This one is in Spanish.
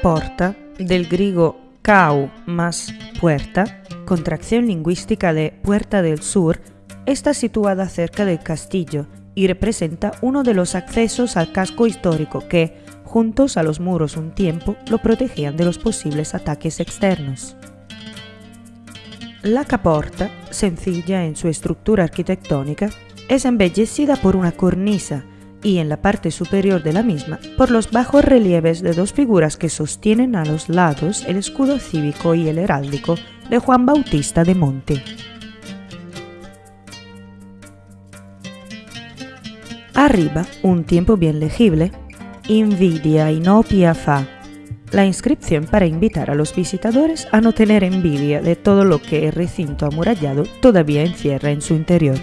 porta, del griego cau más puerta, contracción lingüística de Puerta del Sur, está situada cerca del castillo y representa uno de los accesos al casco histórico que, juntos a los muros un tiempo, lo protegían de los posibles ataques externos. La caporta, sencilla en su estructura arquitectónica, es embellecida por una cornisa y en la parte superior de la misma por los bajos relieves de dos figuras que sostienen a los lados el escudo cívico y el heráldico de Juan Bautista de Monte. Arriba, un tiempo bien legible, Invidia inopia fa, la inscripción para invitar a los visitadores a no tener envidia de todo lo que el recinto amurallado todavía encierra en su interior.